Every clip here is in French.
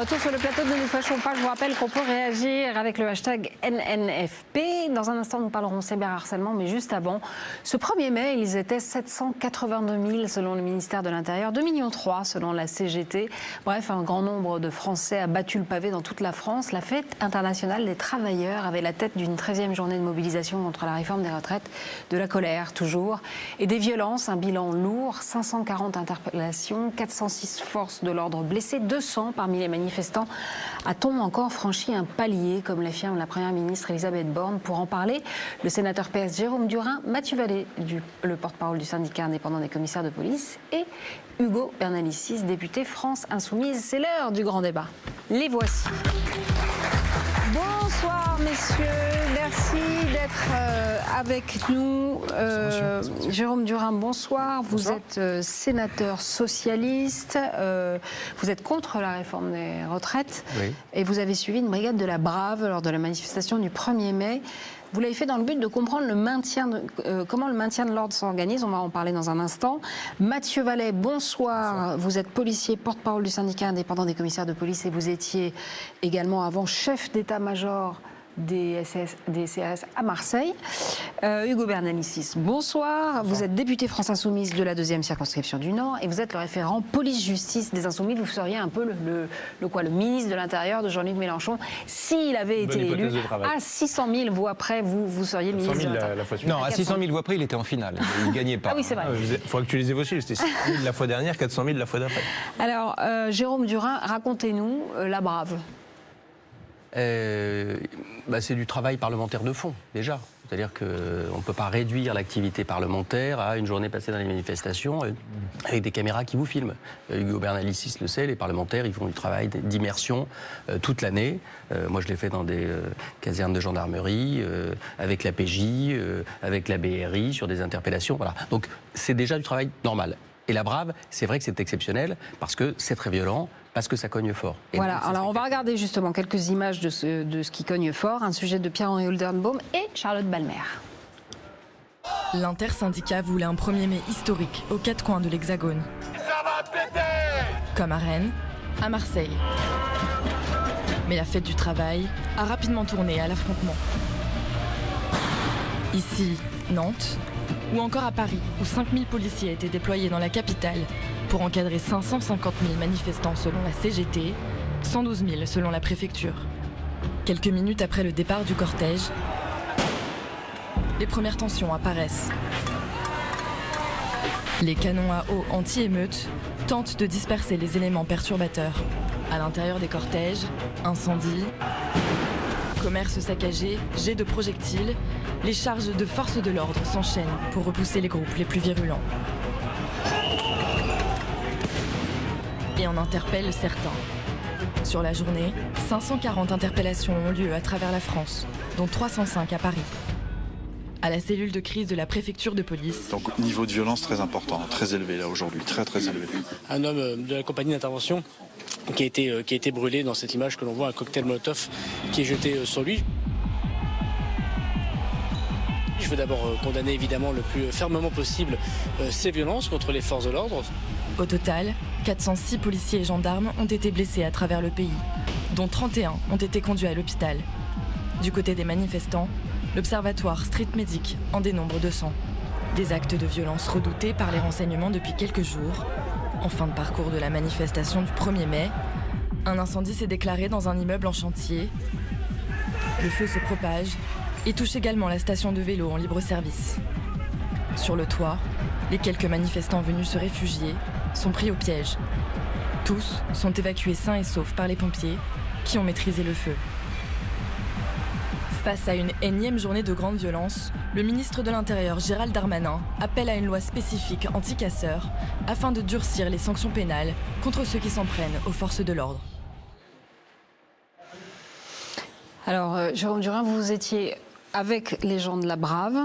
retour sur le plateau de Ne nous fâchons pas. Je vous rappelle qu'on peut réagir avec le hashtag NNFP. Dans un instant, nous parlerons cyberharcèlement, mais juste avant, ce 1er mai, ils étaient 782 000 selon le ministère de l'Intérieur, 2,3 millions selon la CGT. Bref, un grand nombre de Français a battu le pavé dans toute la France. La fête internationale des travailleurs avait la tête d'une 13e journée de mobilisation contre la réforme des retraites, de la colère toujours, et des violences, un bilan lourd, 540 interpellations, 406 forces de l'ordre blessées, 200 parmi les manifestants. A-t-on encore franchi un palier, comme l'affirme la Première ministre Elisabeth Borne Pour en parler, le sénateur PS Jérôme Durin, Mathieu Vallée, le porte-parole du syndicat indépendant des commissaires de police, et Hugo Bernalicis, député France Insoumise. C'est l'heure du grand débat. Les voici. Bonsoir messieurs, merci d'être euh, avec nous. Euh, Jérôme Durin, bonsoir. Vous êtes euh, sénateur socialiste, vous êtes contre la réforme des retraites et vous avez suivi une brigade de la Brave lors de la manifestation du 1er mai. Vous l'avez fait dans le but de comprendre le maintien comment le maintien de l'ordre s'organise. On va en parler dans un instant. Mathieu Vallet, bonsoir. Vous êtes policier, porte-parole du syndicat indépendant des commissaires de police et vous étiez également avant chef d'état-major des, CRS à Marseille. Euh, Hugo Bernalicis, bonsoir. Vous êtes député France Insoumise de la deuxième circonscription du Nord et vous êtes le référent police-justice des Insoumis. Vous seriez un peu le, le, quoi, le ministre de l'Intérieur de Jean-Luc Mélenchon. S'il avait été élu, à 600 000 voix près, vous, vous seriez le ministre de l'Intérieur. Non, à 600 000 voix près, il était en finale. Il ne gagnait pas. Ah oui, c'est vrai. Il faudrait que tu les évoquiez. C'était 6 000 la fois dernière, 400 000 la fois d'après. Alors, euh, Jérôme Durin, racontez-nous euh, la brave. Euh, bah, c'est du travail parlementaire de fond, déjà. C'est-à-dire qu'on ne peut pas réduire l'activité parlementaire à une journée passée dans les manifestations euh, avec des caméras qui vous filment. Euh, Hugo Bernalicis le sait, les parlementaires, ils font du travail d'immersion toute l'année. moi, je l'ai fait dans des casernes de gendarmerie, avec la PJ, avec la BRI, sur des interpellations. Donc, c'est déjà du travail normal. Et la brave, c'est vrai que c'est exceptionnel parce que c'est très violent, parce que ça cogne fort. voilà, alors on va regarder justement quelques images de ce, de ce qui cogne fort, un sujet de Pierre-Henri Oldenbaum et Charlotte Balmer. L'intersyndicat voulait un 1er mai historique aux quatre coins de l'Hexagone. Ça va péter Comme à Rennes, à Marseille. Mais la fête du travail a rapidement tourné à l'affrontement. Ici, Nantes, ou encore à Paris, où 5000 policiers étaient déployés dans la capitale pour encadrer 550 000 manifestants selon la CGT, 112 000 selon la préfecture. Quelques minutes après le départ du cortège, les premières tensions apparaissent. Les canons à eau anti-émeute tentent de disperser les éléments perturbateurs. À l'intérieur des cortèges, incendies, commerce saccagé, jets de projectiles, les charges de forces de l'ordre s'enchaînent pour repousser les groupes les plus virulents. Et en interpelle certains. Sur la journée, 540 interpellations ont lieu à travers la France, dont 305 à Paris. À la cellule de crise de la préfecture de police. Donc niveau de violence très important, très élevé là aujourd'hui, très très élevé. Un homme euh, de la compagnie d'intervention qui a été euh, qui a été brûlé dans cette image que l'on voit, un cocktail Molotov qui est jeté euh, sur lui. Je veux d'abord condamner évidemment le plus fermement possible ces violences contre les forces de l'ordre. Au total, 406 policiers et gendarmes ont été blessés à travers le pays, dont 31 ont été conduits à l'hôpital. Du côté des manifestants, l'Observatoire Street Medic en dénombre 200. Des actes de violence redoutés par les renseignements depuis quelques jours. En fin de parcours de la manifestation du 1er mai, un incendie s'est déclaré dans un immeuble en chantier. Le feu se propage et touche également la station de vélo en libre service. Sur le toit, les quelques manifestants venus se réfugier sont pris au piège. Tous sont évacués sains et saufs par les pompiers qui ont maîtrisé le feu. Face à une énième journée de grande violence, le ministre de l'Intérieur Gérald Darmanin appelle à une loi spécifique anti-casseurs afin de durcir les sanctions pénales contre ceux qui s'en prennent aux forces de l'ordre. Alors, euh, Jérôme Durin, vous étiez avec les gens de la Brave,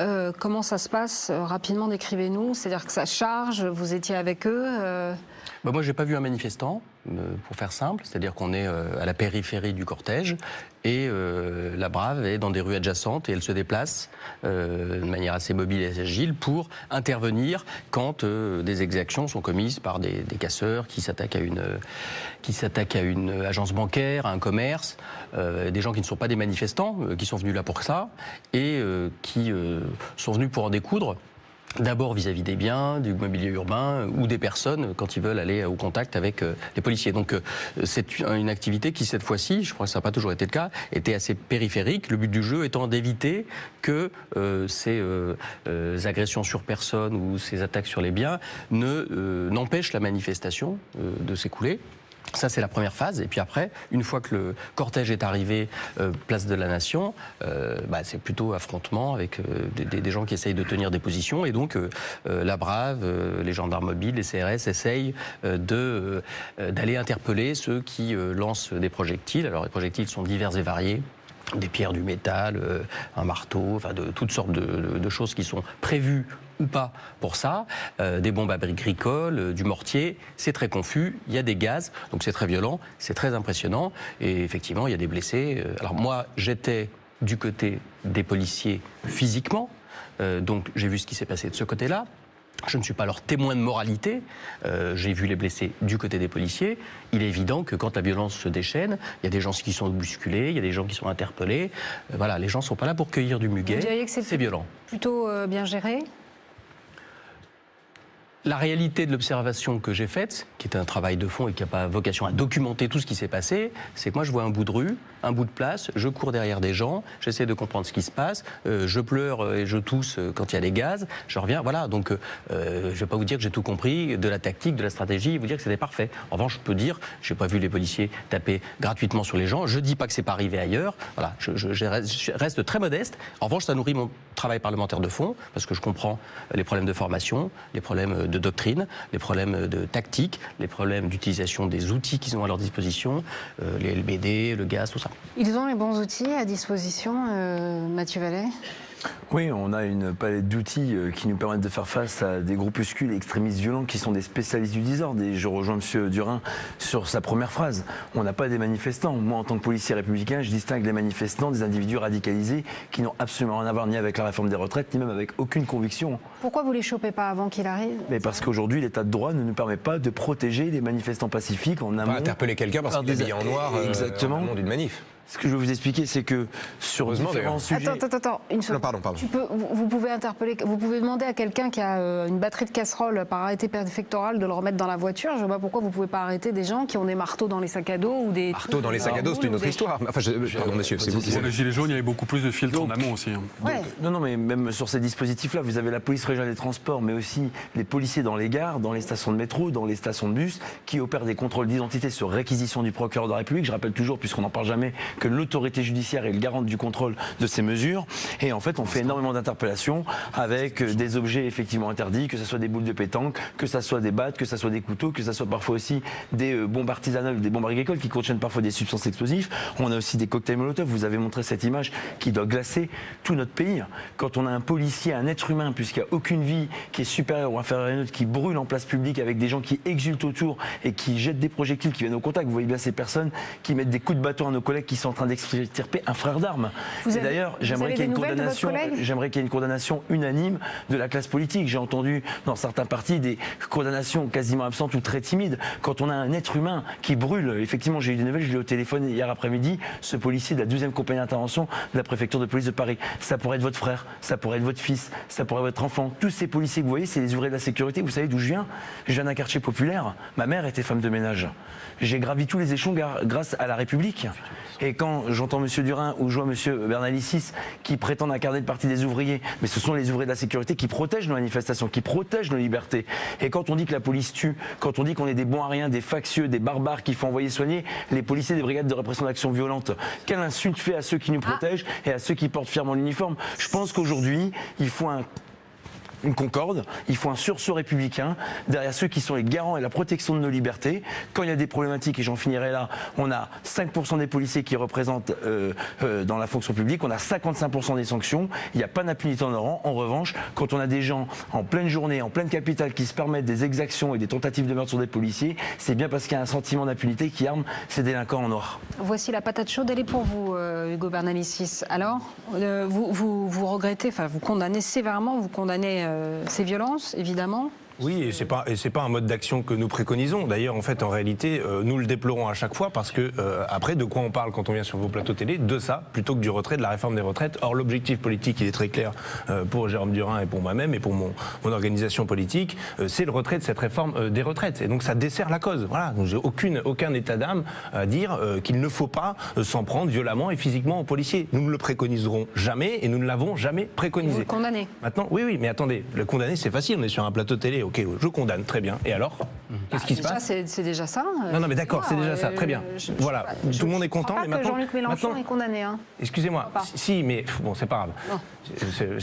euh, comment ça se passe euh, Rapidement, décrivez-nous. C'est-à-dire que ça charge, vous étiez avec eux euh... bah Moi, je n'ai pas vu un manifestant. Euh, pour faire simple, c'est-à-dire qu'on est euh, à la périphérie du cortège et euh, la Brave est dans des rues adjacentes et elle se déplace de manière assez mobile et agile pour intervenir quand des exactions sont commises par des, casseurs qui s'attaquent à une qui s'attaquent à une agence bancaire, à un commerce, des gens qui ne sont pas des manifestants, qui sont venus là pour ça et qui sont venus pour en découdre. D'abord vis-à-vis des biens, du mobilier urbain euh, ou des personnes quand ils veulent aller au contact avec euh, les policiers. Donc euh, c'est une activité qui cette fois-ci, je crois que ça n'a pas toujours été le cas, était assez périphérique. Le but du jeu étant d'éviter que euh, ces euh, euh, agressions sur personnes ou ces attaques sur les biens ne euh, n'empêchent la manifestation euh, de s'écouler. Ça, c'est la première phase. Et puis après, une fois que le cortège est arrivé, euh, place de la Nation, euh, bah, c'est plutôt affrontement avec euh, des- gens qui essayent de tenir des positions. Et donc, la Brave, les gendarmes mobiles, les CRS essayent d'aller interpeller ceux qui lancent des projectiles. Alors, les projectiles sont divers et variés des pierres, du métal, un marteau, enfin de toutes sortes de choses qui sont prévues ou pas pour ça, Euh, des bombes agricoles, euh, du mortier, c'est très confus, il y a des gaz, donc c'est très violent, c'est très impressionnant, et effectivement il y a des blessés. Euh, Alors moi j'étais du côté des policiers physiquement, euh, donc j'ai vu ce qui s'est passé de ce côté-là. Je ne suis pas leur témoin de moralité. Euh, J'ai vu les blessés du côté des policiers. Il est évident que quand la violence se déchaîne, il y a des gens qui sont bousculés, il y a des gens qui sont interpellés. Euh, voilà, les gens ne sont pas là pour cueillir du muguet. Vous diriez que c'est C'est violent. Plutôt euh, bien géré? La réalité de l'observation que j'ai faite, qui est un travail de fond et qui n'a pas vocation à documenter tout ce qui s'est passé, c'est que moi je vois un bout de rue, un bout de place, je cours derrière des gens, j'essaie de comprendre ce qui se passe, euh, je pleure et je tousse euh, quand il y a des gaz, je reviens, voilà. Donc euh, je ne vais pas vous dire que j'ai tout compris de la tactique, de la stratégie, et vous dire que c'était parfait. En revanche, je peux dire, je n'ai pas vu les policiers taper gratuitement sur les gens, je ne dis pas que c'est pas arrivé ailleurs, voilà, je, reste, très modeste. En revanche, ça nourrit mon travail parlementaire de fond, parce que je comprends les problèmes de formation, les problèmes de doctrine, les problèmes de tactique, les problèmes d'utilisation des outils qu'ils ont à leur disposition, les LBD, le gaz, tout ça. Ils ont les bons outils à disposition, euh, Mathieu Vallet? Oui, on a une palette d'outils euh, qui nous permettent de faire face à des groupuscules extrémistes violents qui sont des spécialistes du désordre. Et je rejoins M. Durin sur sa première phrase. On n'a pas des manifestants. Moi, en tant que policier républicain, je distingue les manifestants des individus radicalisés qui n'ont absolument rien à voir ni avec la réforme des retraites, ni même avec aucune conviction. Pourquoi vous les chopez pas avant qu'il arrive? Mais parce qu'aujourd'hui, l'état de droit ne nous permet pas de protéger les manifestants pacifiques en amont. Pas interpeller quelqu'un parce par qu'il est des- habillé en noir euh, Exactement. en amont d'une manif. Ce que je veux vous expliquer, c'est que sur Heureusement, différents sujets... Attends, attends, attends, une seconde. Non, pardon, pardon. Tu peux, vous, pouvez interpeller, vous pouvez demander à quelqu'un qui a euh, une batterie de casserole par arrêté préfectoral de le remettre dans la voiture. Je vois pas pourquoi vous pouvez pas arrêter des gens qui ont des marteaux dans les sacs à dos ou des Marteau dans les sacs à dos, c'est une autre des- histoire. Enfin, je- pardon, monsieur, c'est vous qui Pour les Gilets jaunes, il y avait beaucoup plus de filtres en amont aussi. hein. Ouais. Non, non, mais même sur ces dispositifs-là, vous avez la police régionale des transports, mais aussi les policiers dans les gares, dans les stations de métro, dans les stations de bus, qui opèrent des contrôles d'identité sur réquisition du procureur de la République. Je rappelle toujours, puisqu'on n'en parle jamais, que l'autorité judiciaire est le garant du contrôle de ces mesures. Et en fait, on fait énormément d'interpellations avec euh, des objets effectivement interdits, que ce soit des boules de pétanque, que ce soit des battes, que ce soit des couteaux, que ce soit parfois aussi des euh, bombes artisanales, des bombes agricoles qui contiennent parfois des substances explosives. On a aussi des cocktails Molotov. Vous avez montré cette image qui doit glacer tout notre pays. Quand on a un policier, un être humain, puisqu'il n'y a aucune vie qui est supérieure ou inférieure à une autre, qui brûle en place publique avec des gens qui exultent autour et qui jettent des projectiles qui viennent au contact. Vous voyez bien ces personnes qui mettent des coups de bâton à nos collègues qui sont en train d'extirper un frère d'armes. Et d'ailleurs, j'aimerais qu'il y ait une condamnation. J'aimerais qu'il y ait une condamnation unanime de la classe politique. J'ai entendu dans certains partis des condamnations quasiment absentes ou très timides. Quand on a un être humain qui brûle, effectivement, j'ai eu des nouvelles, je l'ai au téléphone hier après-midi, ce policier de la 12e compagnie d'intervention de la préfecture de police de Paris. Ça pourrait être votre frère, ça pourrait être votre fils, ça pourrait être votre enfant. Tous ces policiers que vous voyez, c'est les ouvriers de la sécurité. Vous savez d'où je viens? Je viens d'un quartier populaire. Ma mère était femme de ménage. J'ai gravi tous les échelons grâce à la République. Et quand j'entends M. Durin ou je vois M. Bernalicis qui prétendent incarner le parti des ouvriers, mais ce sont les ouvriers de la sécurité qui protègent nos manifestations, qui protègent nos libertés. Et quand on dit que la police tue, quand on dit qu'on est des bons à rien, des factieux, des barbares qu'il faut envoyer soigner les policiers des brigades de répression d'actions violentes, quelle insulte fait à ceux qui nous protègent et à ceux qui portent fièrement l'uniforme? Je pense qu'aujourd'hui, il faut un une concorde, il faut un sursaut républicain derrière ceux qui sont les garants et la protection de nos libertés. Quand il y a des problématiques, et j'en finirai là, on a 5% des policiers qui représentent euh, euh, dans la fonction publique, on a 55% des sanctions, il n'y a pas d'impunité en rang. En revanche, quand on a des gens en pleine journée, en pleine capitale, qui se permettent des exactions et des tentatives de meurtre sur des policiers, c'est bien parce qu'il y a un sentiment d'impunité qui arme ces délinquants en noir. Voici la patate chaude, elle est pour vous, euh, Hugo Bernalicis. Alors, vous regrettez, enfin, vous condamnez sévèrement, vous condamnez euh, ces violences, évidemment. Oui, et c'est pas et c'est pas un mode d'action que nous préconisons. D'ailleurs, en fait, en réalité, euh, nous le déplorons à chaque fois parce que euh, après, de quoi on parle quand on vient sur vos plateaux télé? De ça, plutôt que du retrait, de la réforme des retraites. Or, l'objectif politique, il est très clair euh, pour Jérôme Durin et pour moi-même et pour mon, mon organisation politique, c'est le retrait de cette réforme des retraites. Et donc, ça dessert la cause. Voilà. Donc, j'ai aucune aucun état d'âme à dire qu'il ne faut pas s'en prendre violemment et physiquement aux policiers. Nous ne le préconiserons jamais et nous ne l'avons jamais Vous préconisé. le condamnez. Maintenant, oui, oui, mais attendez, le condamner, c'est facile. On est sur un plateau télé. Ok, je condamne, très bien. Et alors? Qu'est-ce qui se passe c'est déjà ça. euh, Non, non, mais d'accord, c'est déjà ça. Très bien. je- Voilà. Tout le monde est content, mais maintenant- Jean-Luc Mélenchon est condamné. Hein. Excusez-moi. Si, mais bon, c'est pas grave.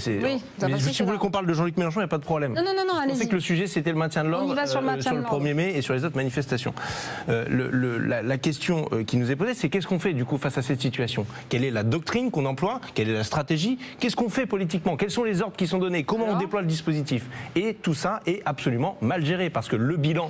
Oui, si, vous voulez qu'on parle de Jean-Luc Mélenchon, il n'y a pas de problème. Non, non, non, allez-y. que le sujet, c'était le maintien de l'ordre sur le maintien de le l'ordre. 1er mai et sur les autres manifestations. Euh, la, question euh, qui nous est posée, c'est qu'est-ce qu'on fait du coup face à cette situation? Quelle est la doctrine qu'on emploie? Quelle est la stratégie? Qu'est-ce qu'on fait politiquement? Quels sont les ordres qui sont donnés? Comment on déploie le dispositif? Et tout ça est absolument mal géré parce que le bilan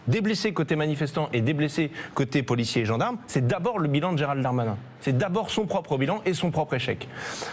des blessés côté manifestants et des blessés côté policiers et gendarmes, c'est d'abord le bilan de Gérald Darmanin. C'est d'abord son propre bilan et son propre échec.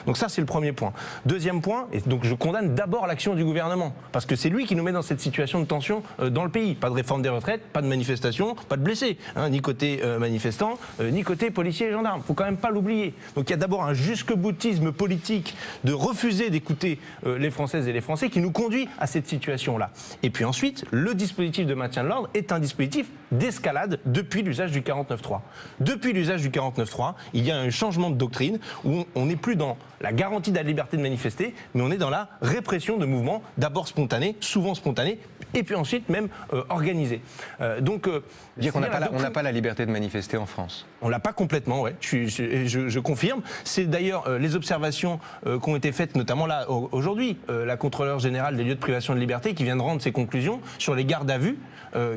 Donc ça, c'est le premier point. Deuxième point, et donc je condamne d'abord l'action du gouvernement, parce que c'est lui qui nous met dans cette situation de tension euh, dans le pays. Pas de réforme des retraites, pas de manifestation, pas de blessés, hein, ni côté euh, manifestants, euh, ni côté policiers et gendarmes. Faut quand même pas l'oublier. Donc il y a d'abord un jusque-boutisme politique de refuser d'écouter euh, les Françaises et les Français qui nous conduit à cette situation-là. Et puis ensuite, le dispositif de maintien de l'ordre est un dispositif d'escalade depuis l'usage du 49.3. Depuis l'usage du 49.3, il y a un changement de doctrine où on n'est plus dans la garantie de la liberté de manifester, mais on est dans la répression de mouvements, d'abord spontanés, souvent spontanés, et puis ensuite même euh, organisés. Euh, donc, euh, Dire qu'on n'a pas, la- on n'a pas la liberté de manifester en France. on l'a pas complètement, ouais. Je, suis- je- je- je confirme. C'est d'ailleurs euh, les observations qui ont été faites, notamment là au- aujourd'hui, la contrôleure générale des lieux de privation de liberté qui vient de rendre ses conclusions sur les gardes à vue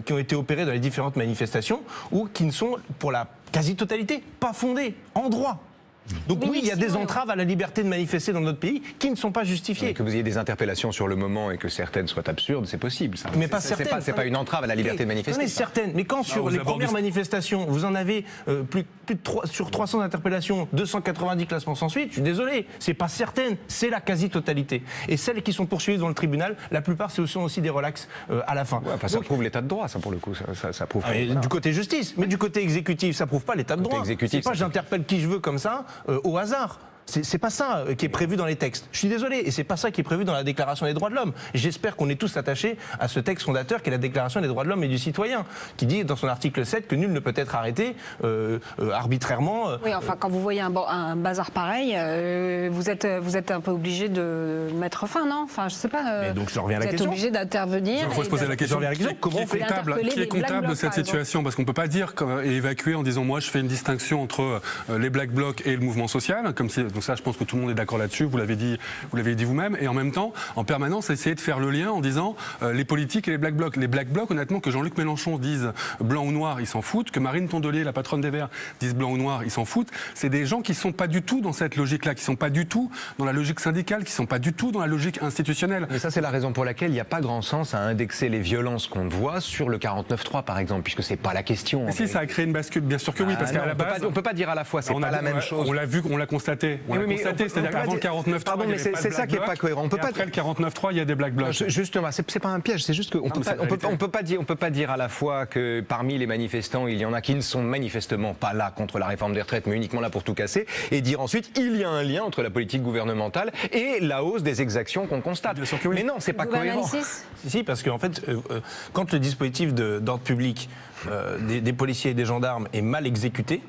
qui ont été opérés dans les différentes manifestations ou qui ne sont, pour la quasi-totalité, pas fondées en droit. Donc Oui, il y a des entraves à la liberté de manifester dans notre pays qui ne sont pas justifiées. Que vous ayez des interpellations sur le moment et que certaines soient absurdes, c'est possible. ça. Mais pas C'est- c'est certaines. pas- C'est pas une entrave à la liberté de manifester. Ça. certaines. Mais quand sur les premières manifestations, vous en avez euh, plus, plus de 3, sur 300 interpellations, 290 classements sans suite, je suis désolé, c'est pas certaines, c'est la quasi-totalité. Et celles qui sont poursuivies devant le tribunal, la plupart, ce sont aussi des relax euh, à la fin. Ouais, enfin, ça Donc, prouve l'état de droit, ça pour le coup. Ça, ça- ça prouve. ah, mais. Du côté justice, mais du côté exécutif, ça prouve pas l'état de droit. exécutif, C'est pas j'interpelle qui je veux comme ça euh, au hasard. C'est pas ça euh, qui est prévu dans les textes. Je suis désolé, et c'est pas ça qui est prévu dans la Déclaration des droits de l'homme. J'espère qu'on est tous attachés à ce texte fondateur qui est la Déclaration des droits de l'homme et du citoyen, qui dit dans son article 7 que nul ne peut être arrêté euh, euh, arbitrairement. euh, Oui, enfin, quand vous voyez un, ba- un bazar pareil, euh, vous, êtes, vous êtes un peu obligé de mettre fin, non? Enfin, je sais pas. euh, Mais donc, je reviens à la vous êtes question. obligé d'intervenir. Il faut se poser la question, comment qui on est fait comptable, qui est de cette situation? Parce qu'on ne peut pas dire et évacuer en disant moi je fais une distinction entre les Black Blocs et le mouvement social, comme si, donc ça je pense que tout le monde est d'accord là-dessus, vous l'avez dit, vous l'avez dit vous-même, et en même temps, en permanence, essayer de faire le lien en disant euh, les politiques et les Black Blocs. Les Black Blocs, honnêtement, que Jean-Luc Mélenchon dise blanc ou noir, ils s'en foutent, que Marine Tondelier, la patronne des Verts, dise blanc ou noir, ils s'en foutent. C'est des gens qui sont pas du tout dans cette logique-là, qui sont pas du tout dans la logique syndicale, qui sont pas du tout dans la logique institutionnelle. Mais ça, c'est la raison pour laquelle il n'y a pas grand sens à indexer les violences qu'on voit sur le 49.3, par exemple, puisque c'est pas la question. Mais si, ça a créé une bascule, bien sûr que oui, Ah parce non, qu'à la base. pas- on peut pas dire à la fois, c'est pas la même chose. On l'a vu, on l'a constaté. On Oui, l'a constaté, on- on c'est-à-dire qu'avant le dire- 49 Pardon, mais c'est- ça qui est pas cohérent. On peut pas Après le 49.3, il y a des black blocs. Je- Justement, c'est pas un piège, c'est juste qu'on on peut, réalité. on peut pas dire, on peut pas dire à la fois que parmi les manifestants, il y en a qui ne sont manifestement pas là contre la réforme des retraites, mais uniquement là pour tout casser, et dire ensuite il y a un lien entre la politique gouvernementale et la hausse des exactions qu'on constate. Oui. Mais non, c'est pas cohérent. Si, parce qu'en fait, euh, euh, quand le dispositif d'ordre public euh, des, des policiers et des gendarmes est mal exécuté,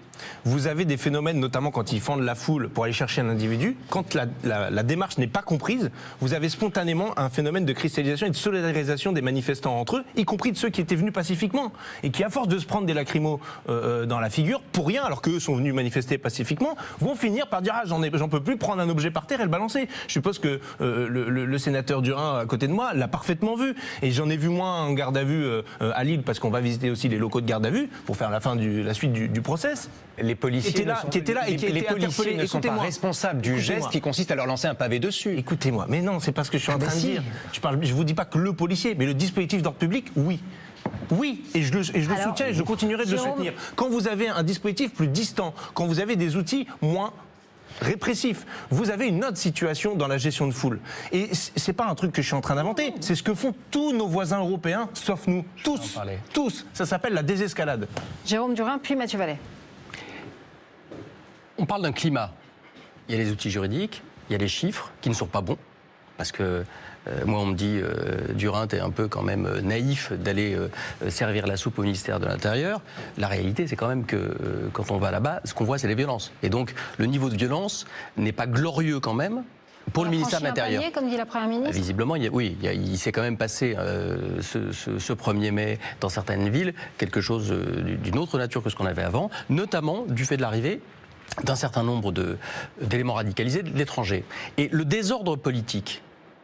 vous avez des phénomènes, notamment quand ils fendent la foule pour aller chercher un individu, quand la, démarche n'est pas comprise, vous avez spontanément un phénomène de cristallisation et de solidarisation des manifestants entre eux, y compris de ceux qui étaient venus pacifiquement et qui, à force de se prendre des lacrymos euh, euh, dans la figure, pour rien, alors qu'eux sont venus manifester pacifiquement, vont finir par dire ah j'en peux plus prendre un objet par terre et le balancer. Je suppose que euh, le, sénateur Durin à côté de moi l'a parfaitement vu et j'en ai vu moins en garde à vue à Lille parce qu'on va visiter aussi les locaux de garde à vue pour faire la fin du, la suite du, du process. Les policiers, Qui étaient là- ne sont, qui étaient là et les- qui les étaient policiers ne sont pas responsables du geste qui consiste à leur lancer un pavé dessus. Écoutez-moi, mais non, c'est pas ce que je suis en Ah, train bah de si. dire. Je je vous dis pas que le policier, mais le dispositif d'ordre public, oui. Oui, et je le, et je le Alors, soutiens et je continuerai de le soutenir. Quand vous avez un dispositif plus distant, quand vous avez des outils moins répressifs, vous avez une autre situation dans la gestion de foule. Et c'est pas un truc que je suis en train d'inventer, c'est ce que font tous nos voisins européens, sauf nous, tous, tous. Ça s'appelle la désescalade. Jérôme Durin, puis Mathieu Vallet. On parle d'un climat. Il y a les outils juridiques, il y a les chiffres qui ne sont pas bons. Parce que euh, moi, on me dit, euh, Durin, t'es un peu quand même euh, naïf d'aller euh, servir la soupe au ministère de l'Intérieur. La réalité, c'est quand même que quand on va là-bas, ce qu'on voit, c'est les violences. Et donc, le niveau de violence n'est pas glorieux quand même pour On le ministère de l'Intérieur. comme dit la Première Ah, ministre. Visiblement, il y a- oui, il, s'est quand même passé ce, ce- ce 1er mai dans certaines villes quelque chose d'une autre nature que ce qu'on avait avant, notamment du fait de l'arrivée d'un certain nombre d'éléments radicalisés de l'étranger. Et le désordre politique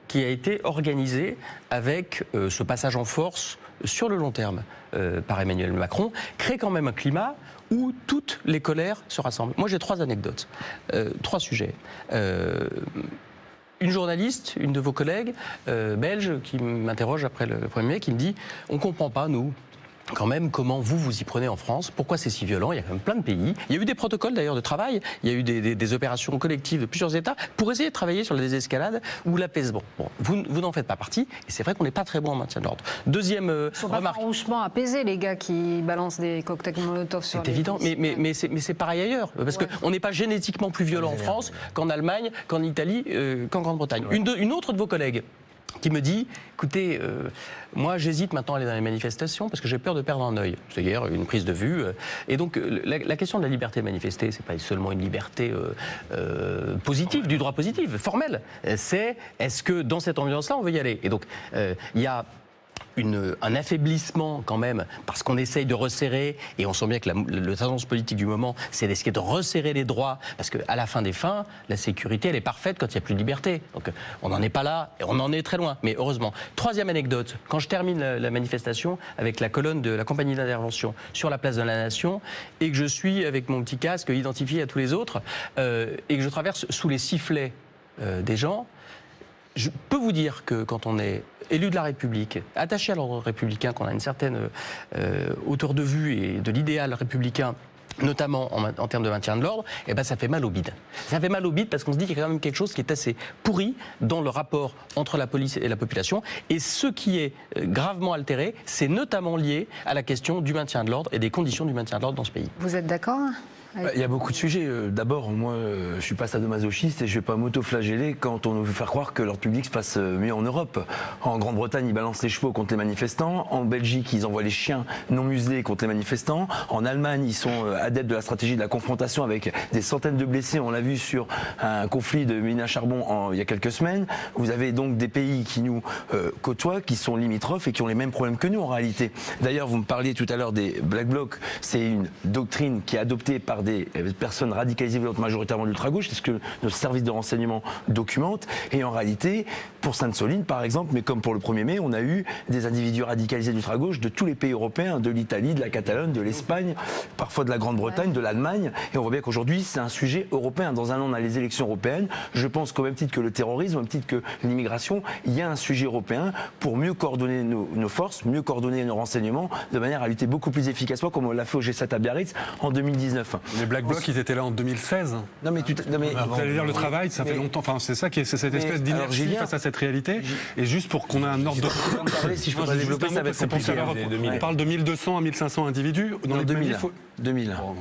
qui a été organisé avec euh, ce passage en force sur le long terme euh, par Emmanuel Macron crée quand même un climat où toutes les colères se rassemblent. Moi, j'ai trois anecdotes, euh, trois sujets. Une journaliste, une de vos collègues belges, qui m'interroge après le 1er mai, qui me dit On ne comprend pas, nous. Quand même, comment vous vous y prenez en France? Pourquoi c'est si violent? Il y a quand même plein de pays. Il y a eu des protocoles d'ailleurs de travail. Il y a eu des, des- des opérations collectives de plusieurs États pour essayer de travailler sur la désescalade ou l'apaisement. Bon, vous, vous n'en faites pas partie. Et c'est vrai qu'on n'est pas très bon en maintien de l'ordre. Deuxième euh, Ils sont pas remarque. farouchement apaisés, les gars qui balancent des cocktails Molotov sur C'est les évident, mais, mais, mais c'est mais c'est pareil ailleurs. Parce Ouais. qu'on n'est pas génétiquement plus violent en France qu'en Allemagne, qu'en Italie, euh, qu'en Grande-Bretagne. Une, de- une autre de vos collègues qui me dit, écoutez, euh, moi j'hésite maintenant à aller dans les manifestations parce que j'ai peur de perdre un œil. C'est-à-dire une prise de vue. euh, et donc euh, la, question de la liberté de manifester, c'est pas seulement une liberté positive, du droit positif, formel. Euh, C'est est-ce que dans cette ambiance-là on veut y aller? Et donc il y a un affaiblissement quand même, parce qu'on essaye de resserrer, et on sent bien que la, le tendance politique du moment, c'est d'essayer de resserrer les droits, parce qu'à la fin des fins, la sécurité, elle est parfaite quand il n'y a plus de liberté. Donc euh, on n'en est pas là, et on en est très loin, mais heureusement. Troisième anecdote, quand je termine la, la manifestation avec la colonne de la compagnie d'intervention sur la place de la Nation, et que je suis avec mon petit casque identifié à tous les autres, euh, et que je traverse sous les sifflets euh, des gens, je peux vous dire que quand on est élu de la République, attaché à l'ordre républicain, qu'on a une certaine euh, hauteur de vue et de l'idéal républicain, notamment en, termes de maintien de l'ordre, eh ben ça fait mal au bide. Ça fait mal au bide parce qu'on se dit qu'il y a quand même quelque chose qui est assez pourri dans le rapport entre la police et la population. Et ce qui est euh, gravement altéré, c'est notamment lié à la question du maintien de l'ordre et des conditions du maintien de l'ordre dans ce pays. Vous êtes d'accord? Il y a beaucoup de sujets. Euh, D'abord, moi, euh, je suis pas sadomasochiste et je vais pas m'auto-flageller quand on nous veut faire croire que l'ordre public se passe euh, mieux en Europe. En Grande-Bretagne, ils balancent les chevaux contre les manifestants. En Belgique, ils envoient les chiens non muselés contre les manifestants. En Allemagne, ils sont adeptes de la stratégie de la confrontation avec des centaines de blessés. On l'a vu sur un conflit de mine à charbon en- il y a quelques semaines. Vous avez donc des pays qui nous euh, côtoient, qui sont limitrophes et qui ont les mêmes problèmes que nous en réalité. D'ailleurs, vous me parliez tout à l'heure des Black Blocs. C'est une doctrine qui est adoptée par des euh, personnes radicalisées majoritairement d'ultra-gauche, c'est ce que notre service de renseignement documente. Et en réalité, pour Sainte-Soline, par exemple, mais comme pour le 1er mai, on a eu des individus radicalisés d'ultra-gauche de tous les pays européens, de l'Italie, de la Catalogne, de l'Espagne, parfois de la Grande-Bretagne, de l'Allemagne. Et on voit bien qu'aujourd'hui, c'est un sujet européen. Dans un an, on a les élections européennes. Je pense qu'au même titre que le terrorisme, au même titre que l'immigration, il y a un sujet européen pour mieux coordonner nos, nos forces, mieux coordonner nos renseignements, de manière à lutter beaucoup plus efficacement, comme on l'a fait au G7 à Biarritz en 2019. Les Black Blocs, ils étaient là en 2016. Non mais, tu, non, mais Vous allez dire le travail, ça fait Mais- longtemps. Enfin, c'est ça qui est, c'est cette Mais, espèce d'inertie face à cette réalité. Et juste pour qu'on ait un ordre de. si je peux Non, développer, ça va être compliqué, hein. On parle de 1200 à 1500 individus. Dans Non, les 2000. manifs, faut- 2000. Bon,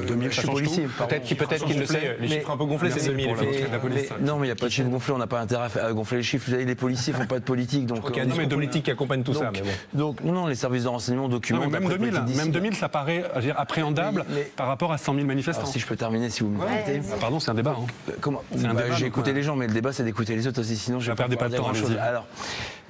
Euh, 2000, je ça suis change policier. Peut-être qu'il peut-être qu'il le sait, les Mais- chiffres un peu gonflés, c'est Merci 2000. pour la- effectivement. la police. Mais- non, mais il n'y a pas de chiffre gonflé, on n'a pas intérêt à gonfler les chiffres. Vous savez, les policiers font pas de politique. Donc, Il y a un euh, discours politique qui accompagne tout ça, donc, mais bon. donc, non, non, les services de renseignement Non, documentent. mais même après 2000, politique même d'ici. 2000, ça paraît appréhendable Mais- mais- par rapport rapport à 100 000 manifestants. Alors, si je peux terminer, si vous me permettez. Ah, pardon, c'est un débat. hein. Euh, Comment Bah, J'ai écouté euh, les gens, mais le débat, c'est d'écouter les autres aussi. Sinon, je vais pas pouvoir de temps. Alors,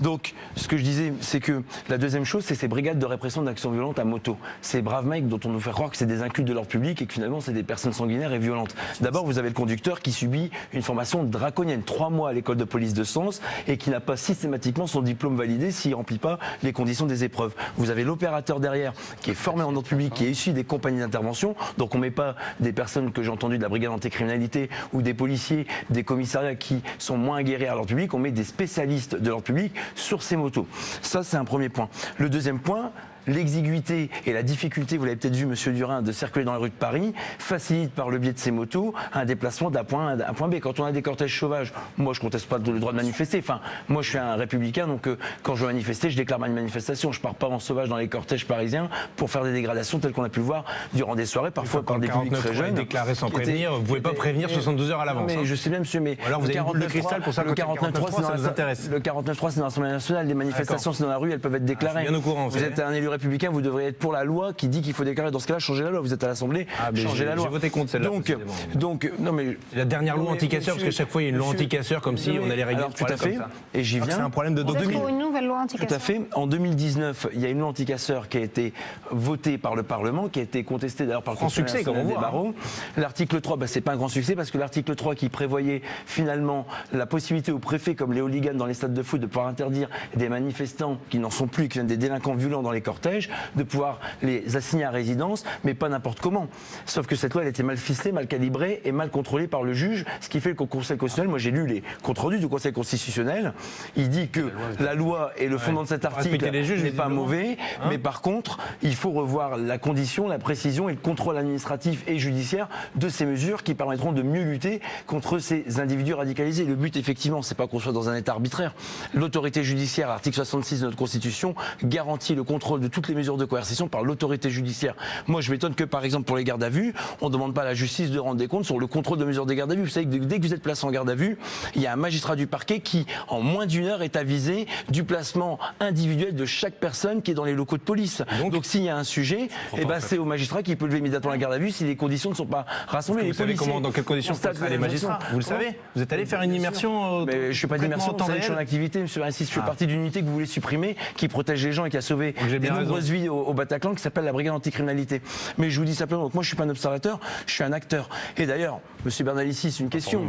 donc, ce que je disais, c'est que la deuxième chose, c'est ces brigades de répression d'actions violentes à moto. Ces braves mecs dont on nous fait croire que c'est des incultes de leur public et que finalement, c'est des personnes sanguinaires et violentes. D'abord, vous avez le conducteur qui subit une formation draconienne, trois mois à l'école de police de Sens et qui n'a pas systématiquement son diplôme validé s'il remplit pas les conditions des épreuves. Vous avez l'opérateur derrière qui est formé en ordre public, qui est issu des compagnies d'intervention. Donc on met pas des personnes que j'ai entendues de la brigade anticriminalité ou des policiers, des commissariats qui sont moins aguerris à l'ordre public. On met des spécialistes de l'ordre public sur ces motos. Ça, c'est un premier point. Le deuxième point, l'exiguïté et la difficulté, vous l'avez peut-être vu, Monsieur Durin, de circuler dans les rues de Paris, facilite par le biais de ces motos un déplacement d'un point A à un point B. Quand on a des cortèges sauvages, moi je conteste pas le droit de manifester. Enfin, moi je suis un républicain, donc euh, quand je veux manifester, je déclare ma manifestation. Je pars pas en sauvage dans les cortèges parisiens pour faire des dégradations telles qu'on a pu le voir durant des soirées, parfois par des publics très jeunes. déclaré sans prévenir, vous pouvez pas prévenir 72 heures à l'avance. Mais hein. je sais bien, monsieur, mais alors vous le avez une boule de 49.3, cristal pour savoir le que le 49.3, c'est dans ça. Le 49.3, c'est dans l'Assemblée nationale. Les manifestations, c'est dans la rue, elles peuvent être déclarées. courant, vous êtes un élu républicain, vous devriez être pour la loi qui dit qu'il faut déclarer. Dans ce cas-là, changez la loi. Vous êtes à l'Assemblée, Ah, j'ai- la loi. j'ai voté contre celle-là, Donc, donc, non mais la dernière loi anti-casseurs, parce que chaque fois il y a une loi anti-casseurs comme si on allait régler alors, tout à fait. Et j'y viens. C'est un problème de Vous êtes doctrine. pour une nouvelle loi anti Tout à fait. En 2019, il y a une loi anti-casseurs qui a été votée par le Parlement, qui a été contestée d'ailleurs par le Grand Conseil succès, comme on voit, hein. barreaux. L'article 3, bah, c'est pas un grand succès parce que l'article 3 qui prévoyait finalement la possibilité au préfet, comme les hooligans dans les stades de foot, de pouvoir interdire des manifestants qui n'en sont plus, qui viennent des délinquants violents dans les cortèges, de pouvoir les assigner à résidence, mais pas n'importe comment. Sauf que cette loi, elle était mal ficelée, mal calibrée et mal contrôlée par le juge, ce qui fait qu'au Conseil constitutionnel, moi j'ai lu les comptes rendus du Conseil constitutionnel, il dit que la loi et le fondement de cet article n'est pas mauvais, Hein mais par contre, il faut revoir la condition, la précision et le contrôle administratif et judiciaire de ces mesures qui permettront de mieux lutter contre ces individus radicalisés. Le but, effectivement, c'est pas qu'on soit dans un état arbitraire. L'autorité judiciaire, l'article 66 de notre Constitution, garantit le contrôle de toutes les mesures de coercition par l'autorité judiciaire. Moi, je m'étonne que, par exemple, pour les gardes à vue, on ne demande pas à la justice de rendre des comptes sur le contrôle de mesures des gardes à vue. Vous savez que dès que vous êtes placé en garde à vue, il y a un magistrat du parquet qui, en moins d'une heure, est avisé du placement individuel de chaque personne qui est dans les locaux de police. Donc, s'il y a un sujet, eh ben, c'est au magistrat qui peut lever immédiatement la garde à vue si les conditions ne sont pas rassemblées. Vous Les savez comment, dans quelles conditions ça les magistrats. Vous le savez? Vous êtes allé faire une immersion euh, mais je suis pas d'immersion, je suis en activité, je fais partie d'une unité que vous voulez supprimer, qui protège les gens et qui a sauvé des nombreuses vies au, au Bataclan, qui s'appelle la brigade anticriminalité. Mais je vous dis simplement, donc moi je suis pas un observateur, je suis un acteur. Et d'ailleurs, monsieur Bernalicis, une question.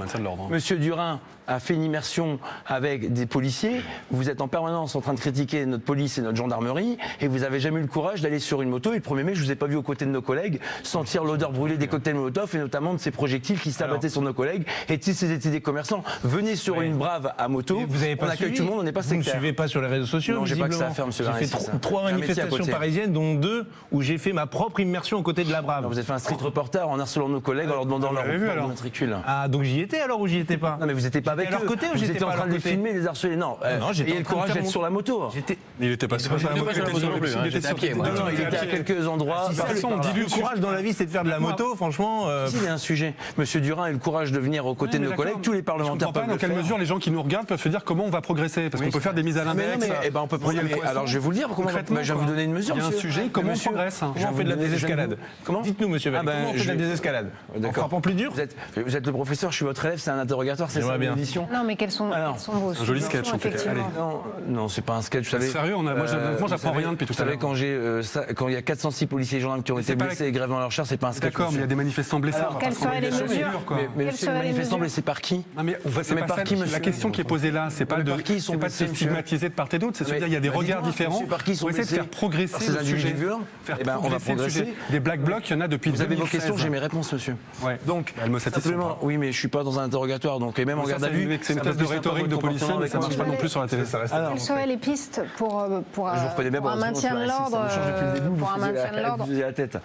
hein. Monsieur Durin a fait une immersion avec des policiers, vous êtes en permanence en train de critiquer notre police et notre gendarmerie, et vous avez jamais eu le courage d'aller sur une moto, et le 1er mai, je vous ai pas vu aux côtés de nos collègues sentir l'odeur brûlée des cocktails Molotov, et notamment de ces projectiles qui s'abattaient sur nos collègues, et si c'était des commerçants, venez sur Oui. une brave à moto, Vous avez pas on accueille suivi. tout le monde, on n'est pas Vous ne sectaire. suivez pas sur les réseaux sociaux. Non, j'ai pas que ça à faire, monsieur J'ai fait trois manifestations parisiennes, dont deux où j'ai fait ma propre immersion aux côtés de la Brave. Vous avez fait un street reporter en harcelant nos collègues en leur demandant leur matricule. Ah, donc j'y étais alors ou j'y étais pas? Non mais vous n'étiez pas avec eux. côté ou vous j'étais étiez en train de les filmer, les harceler. Non, euh, non, j'étais le courage d'être mon- sur la moto. J'étais. Il n'était pas sur pas sur la moto, il était sur hein, était pied. Non, il était à quelques endroits. Le courage dans la vie, c'est de faire de la moto, franchement. euh, Si, il y a un sujet. Monsieur Durin a eu le courage de venir aux côtés de nos collègues. Tous les Je parlementaires comprends pas peuvent dans le quelle mesure les gens qui nous regardent peuvent se dire comment on va progresser. Parce qu'on peut faire des mises à l'index. eh ben, on peut. Alors je vais vous le dire. Bah, je vais vous donner une mesure. Il y a un sujet, comment on progresse Comment on fait de la désescalade Dites-nous, monsieur Ah ben, comment on fait de la désescalade En D'accord. frappant plus dur Vous êtes, le professeur, je suis votre élève, c'est un interrogatoire, c'est ça bien. Non, mais quels sont, Alors, quels sont vos un joli sketch, en effectivement Non, non, c'est pas un sketch. Vous savez, Sérieux, on a- moi, vous j'apprends savez- rien depuis tout Vous à savez, l'heure. quand j'ai, euh, ça- quand il y a 406 policiers et gendarmes qui ont été blessés la- et grèvent dans leur chair, c'est pas un sketch. D'accord, mais il y a des manifestants blessés. Quelles seraient les mesures. Mais, les manifestants blessés par qui Non, mais par qui, La question qui est posée là, c'est pas de, par qui ils sont c'est pas de se stigmatiser de part et d'autre, c'est de se Mais- dire il y a des regards différents. par qui ils sont On essaie de blessés faire progresser le individus sujet. violents Faire Eh ben, on va progresser le sujet. Des black blocs, il y en a depuis Vous avez vos 2016. questions, j'ai mes réponses, monsieur. Ouais. Donc, me simplement, oui, mais je suis pas dans un interrogatoire, donc et même en garde à c'est une- C'est thèse de rhétorique de policier, mais ça avec marche pas non plus sur la télé. Alors, Quelles seraient les pistes pour, euh, pour, euh, un heureusement, maintien de l'ordre euh, Pour un maintien de l'ordre la tête.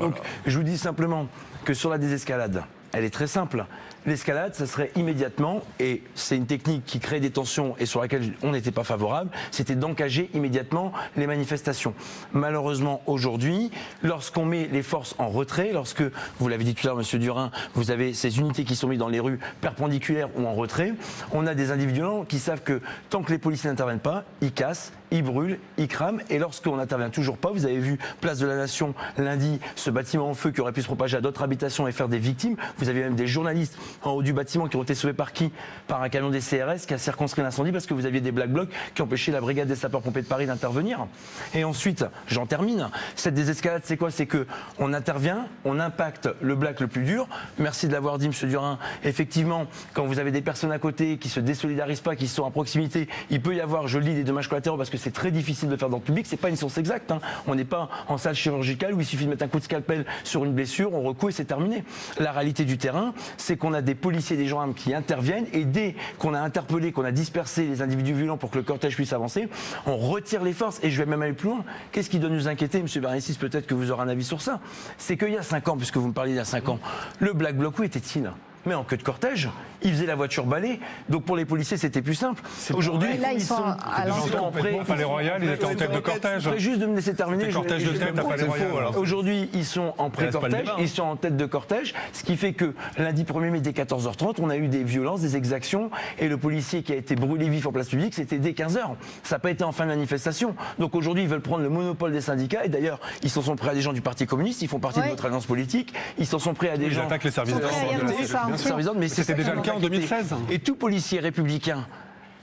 Donc, je vous dis simplement que sur la désescalade, elle est très simple. L'escalade, ça serait immédiatement, et c'est une technique qui crée des tensions et sur laquelle on n'était pas favorable, c'était d'engager immédiatement les manifestations. Malheureusement, aujourd'hui, lorsqu'on met les forces en retrait, lorsque, vous l'avez dit tout à l'heure, Monsieur Durin, vous avez ces unités qui sont mises dans les rues perpendiculaires ou en retrait, on a des individus qui savent que tant que les policiers n'interviennent pas, ils cassent, ils brûlent, ils crament. Et lorsqu'on n'intervient toujours pas, vous avez vu Place de la Nation lundi, ce bâtiment en feu qui aurait pu se propager à d'autres habitations et faire des victimes. Vous avez même des journalistes en haut du bâtiment qui ont été sauvés par qui? Par un camion des CRS qui a circonscrit l'incendie parce que vous aviez des black blocs qui empêchaient la brigade des sapeurs-pompiers de Paris d'intervenir. Et ensuite, j'en termine. Cette désescalade, c'est quoi? C'est que on intervient, on impacte le black le plus dur. Merci de l'avoir dit, Monsieur Durin. Effectivement, quand vous avez des personnes à côté qui se désolidarisent pas, qui sont à proximité, il peut y avoir, je le dis, des dommages collatéraux parce que c'est très difficile de faire dans le public. C'est pas une science exacte. Hein. On n'est pas en salle chirurgicale où il suffit de mettre un coup de scalpel sur une blessure, on recoue et c'est terminé. La réalité du terrain, c'est qu'on a des policiers, des gendarmes qui interviennent et dès qu'on a interpellé, qu'on a dispersé les individus violents pour que le cortège puisse avancer, on retire les forces. Et je vais même aller plus loin. Qu'est-ce qui doit nous inquiéter, Monsieur Bernicis Peut-être que vous aurez un avis sur ça. C'est qu'il y a 5 ans, puisque vous me parliez d'il y a 5 ans, le Black Bloc, où était-il? Mais en queue de cortège. Ils faisaient la voiture balai. Donc pour les policiers, c'était plus simple. Aujourd'hui, ils, sont, à en Palais Royal, ils étaient en tête de cortège. Je juste de me laisser terminer. cortège de tête à Palais Royal. Aujourd'hui, ils sont en pré-cortège, ils sont en tête de cortège, ce qui fait que lundi 1er mai dès 14h30, on a eu des violences, des exactions, et le policier qui a été brûlé vif en place publique, c'était dès 15h. Ça n'a pas été en fin de manifestation. Donc aujourd'hui, ils veulent prendre le monopole des syndicats, et d'ailleurs, ils s'en sont prêts à des gens du Parti communiste, ils font partie de notre alliance politique, ils s'en sont prêts à des gens. Ils attaquent les services d'ordre. Mais c'était déjà le cas en 2016. Et tout policier républicain,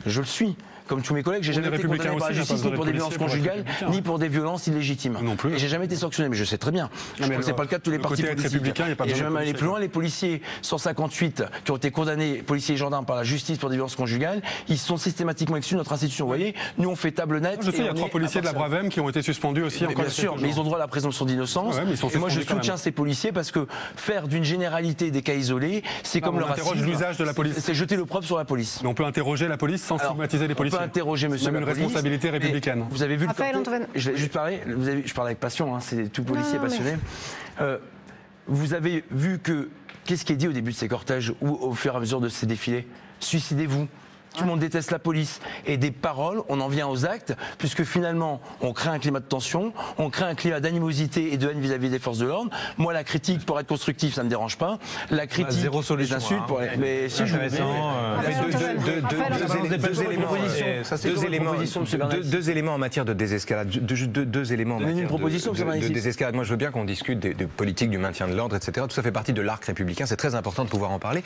je le suis, comme tous mes collègues, j'ai jamais été condamné par la justice ni pour des violences conjugales, ni pour des violences illégitimes. Non plus. Et j'ai jamais été sanctionné, mais je sais très bien. Je crois que c'est pas le cas de tous les partis politiques. Et je vais même aller plus loin. Les policiers 158 qui ont été condamnés, policiers et gendarmes par la justice pour des violences conjugales, ils sont systématiquement exclus de notre institution. Vous voyez, nous on fait table nette. Je sais, il y a trois policiers de la Bravem qui ont été suspendus aussi. Bien sûr, mais ils ont droit à la présomption d'innocence. Et moi je soutiens ces policiers parce que faire d'une généralité des cas isolés, c'est comme le racisme. l'usage de la police. C'est jeter le propre sur la police. Mais on peut interroger la police sans stigmatiser les policiers. Peut interroger monsieur une responsabilité républicaine. Vous avez vu le Antoine... Je vais juste parler, vous avez, je parle avec passion, hein, c'est tout policier passionné. Euh, vous avez vu que, qu'est-ce qui est dit au début de ces cortèges ou au fur et à mesure de ces défilés? Suicidez-vous, tout le monde déteste la police. Et des paroles, on en vient aux actes, puisque finalement, on crée un climat de tension, on crée un climat d'animosité et de haine vis-à-vis des forces de l'ordre. Moi, la critique, pour être constructif, ça ne me dérange pas. La critique, bah, zéro solution, les insultes, hein. pour mais si je deux éléments en matière de désescalade. Deux éléments en matière une proposition, de désescalade. Moi, je veux bien qu'on discute de politique du maintien de l'ordre, etc. Tout ça fait partie de l'arc républicain. C'est très important de pouvoir en parler.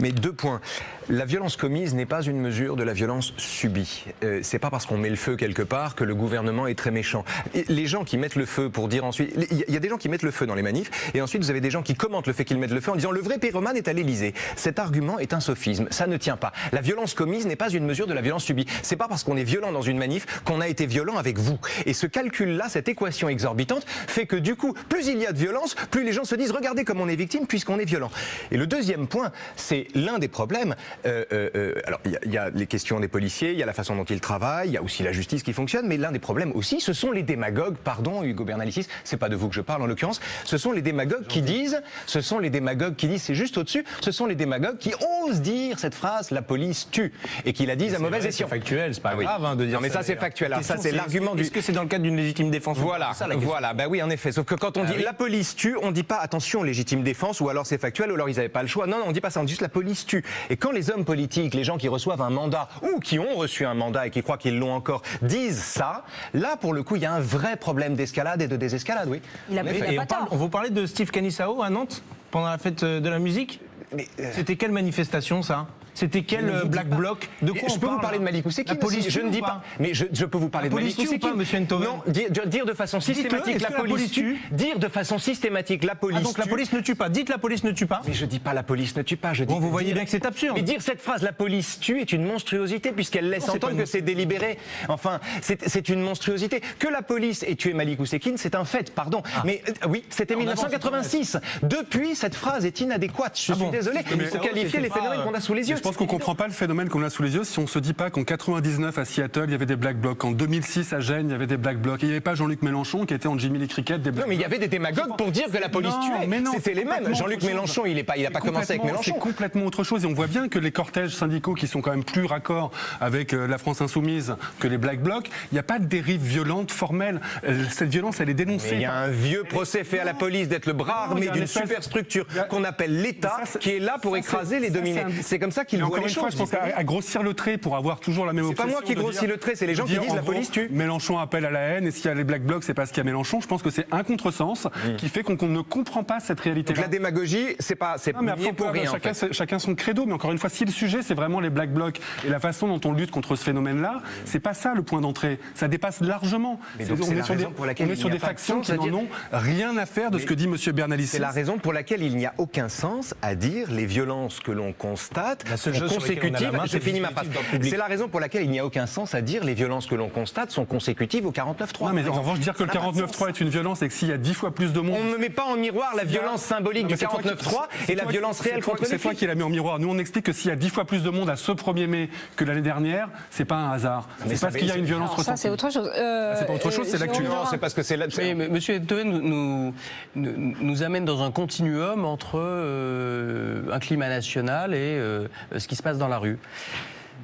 Mais deux points. La violence commise n'est pas une de la violence subie. Euh, c'est pas parce qu'on met le feu quelque part que le gouvernement est très méchant. les gens qui mettent le feu pour dire ensuite, il y a des gens qui mettent le feu dans les manifs et ensuite vous avez des gens qui commentent le fait qu'ils mettent le feu en disant le vrai pyromane est à l'Élysée. Cet argument est un sophisme, ça ne tient pas. La violence commise n'est pas une mesure de la violence subie. C'est pas parce qu'on est violent dans une manif qu'on a été violent avec vous. Et ce calcul-là, cette équation exorbitante, fait que du coup, plus il y a de violence, plus les gens se disent regardez comme on est victime puisqu'on est violent. Et le deuxième point, c'est l'un des problèmes. Euh, euh, alors il y, a les questions des policiers, il y a la façon dont ils travaillent, il y a aussi la justice qui fonctionne, mais l'un des problèmes aussi, ce sont les démagogues, pardon Hugo Bernalicis, c'est pas de vous que je parle en l'occurrence, ce sont les démagogues qui disent, ce sont les démagogues qui disent, c'est juste au-dessus, ce sont les démagogues qui osent dire cette phrase, la police tue, et qui la disent à mauvaise escient. C'est factuel, c'est pas ah grave hein, de dire Non mais ça, c'est factuel, alors ça c'est l'argument du... Est-ce que c'est dans le cadre d'une légitime défense Voilà, voilà, bah oui en effet, sauf que quand on ah dit la police tue, on dit pas attention légitime défense, ou alors c'est factuel, ou alors ils n'avaient pas le choix, non, non, on dit pas ça, on dit juste la police tue. Et quand les hommes politiques, les gens qui reçoivent un mandat, ou qui ont reçu un mandat et qui croient qu'ils l'ont encore disent ça, là pour le coup il y a un vrai problème d'escalade et de désescalade, oui. Il a, on, parle, on vous parlait de Steve Canissao à Nantes pendant la fête de la musique? Euh, C'était quelle manifestation ça? C'était quel euh, black bloc De quoi Je peux vous parler de Malik Ousekine La police Je ne dis pas. Mais je, peux vous parler de Malik Ousekine. Monsieur Ntoven Non, dire, de façon systématique la, police tue. Dire de façon systématique la police. Ah, donc la police ne tue pas. Dites la police ne tue pas. Mais je dis pas la police ne tue pas. Je dis. Bon, vous voyez bien que c'est absurde. Mais dire cette phrase la police tue est une monstruosité puisqu'elle laisse entendre que c'est délibéré. Enfin, c'est une monstruosité. Que la police ait tué Malik Ousekine, c'est un fait. Pardon. Ah. Mais euh, oui, c'était 1986. Depuis, cette phrase est inadéquate. Je ah suis désolé. Pour qualifier les phénomènes qu'on a sous les yeux pense qu'on comprend pas le phénomène qu'on a sous les yeux si on se dit pas qu'en 99 à Seattle, il y avait des black blocs. En 2006 à Gênes, il y avait des black blocs. Il n'y avait pas Jean-Luc Mélenchon qui était en Jimmy Lee Cricket des black Non, mais il y avait des démagogues pour dire que la police Non, tuait. mais non, C'était les mêmes. Jean-Luc. Mélenchon, il n'a pas, il a pas commencé avec Mélenchon. C'est complètement autre chose. Et on voit bien que les cortèges syndicaux qui sont quand même plus raccords avec euh, la France insoumise que les black blocs, il n'y a pas de dérive violente formelle. Euh, Cette violence, elle est dénoncée. Il y a un vieux procès fait à la police d'être le bras armé d'une superstructure qu'on appelle l'État, qui est là pour écraser les dominés. c'est comme ça qu'ils Voient encore les une fois, je pense qu'à à grossir le trait pour avoir toujours la même C'est pas moi obsession qui grossis le trait, c'est les gens qui disent en la police tue. Mélenchon appelle à la haine et s'il y a les black blocs, c'est parce qu'il y a Mélenchon. Je pense que c'est un contresens Mm. qui fait qu'on ne comprend pas cette réalité. Donc la démagogie, c'est pas, c'est pour rien. en chacun, son credo, mais encore une fois, si le sujet c'est vraiment les black blocs et la façon dont on lutte contre ce phénomène-là, c'est pas ça le point d'entrée. Ça dépasse largement. Mais donc, on est la sur des, pour on est sur de factions sens qui n'en ont rien à faire de ce que dit Monsieur Bernalicis. C'est la raison pour laquelle il n'y a aucun sens à dire les violences que l'on constate La sont la consécutives. ma phrase. C'est la raison pour laquelle il n'y a aucun sens à dire les violences que l'on constate sont consécutives au 49.3. Non, mais en revanche, dire que le Ça n'a pas de 49.3 est une violence et que s'il y a dix fois plus de monde. On ne met pas en miroir la violence symbolique du mais c'est toi qui- 49.3 c'est et la violence réelle contre les C'est toi qui l'as mis en miroir. Nous, on explique que s'il y a dix fois plus de monde à ce 1er mai que l'année dernière, c'est pas un hasard. C'est parce qu'il y a une violence Alors ça, c'est ressentie. autre chose. Euh, c'est pas autre chose, c'est l'actu. Non, c'est parce que c'est mais Monsieur Enthoven nous, nous, nous- nous amène dans un continuum entre euh, un climat national et euh, ce qui se passe dans la rue.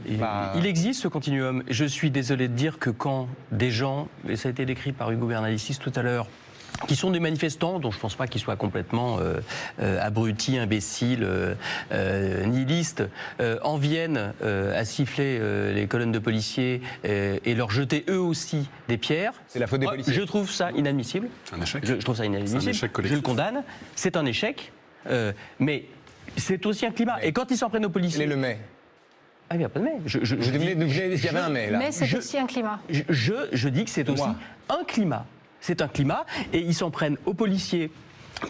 Et Bah. Il existe ce continuum. Je suis désolé de dire que quand des gens, et ça a été décrit par Hugo Bernalicis tout à l'heure, qui sont des manifestants, dont je ne pense pas qu'ils soient complètement euh, euh, abrutis, imbéciles, euh, euh, nihilistes, euh, en viennent euh, à siffler euh, les colonnes de policiers euh, et leur jeter eux aussi des pierres. C'est la faute des policiers. Je trouve ça inadmissible. Un échec. Je, je trouve ça inadmissible. Un échec collectif. je le condamne. C'est un échec. Euh, mais c'est aussi un climat. Et quand ils s'en prennent aux policiers. le mai Ah, il n'y a pas de mai. Je, dis- Il y avait un mai là. Mais c'est aussi un climat. je, je, je dis que c'est aussi Moi. un climat. C'est un climat et ils s'en prennent aux policiers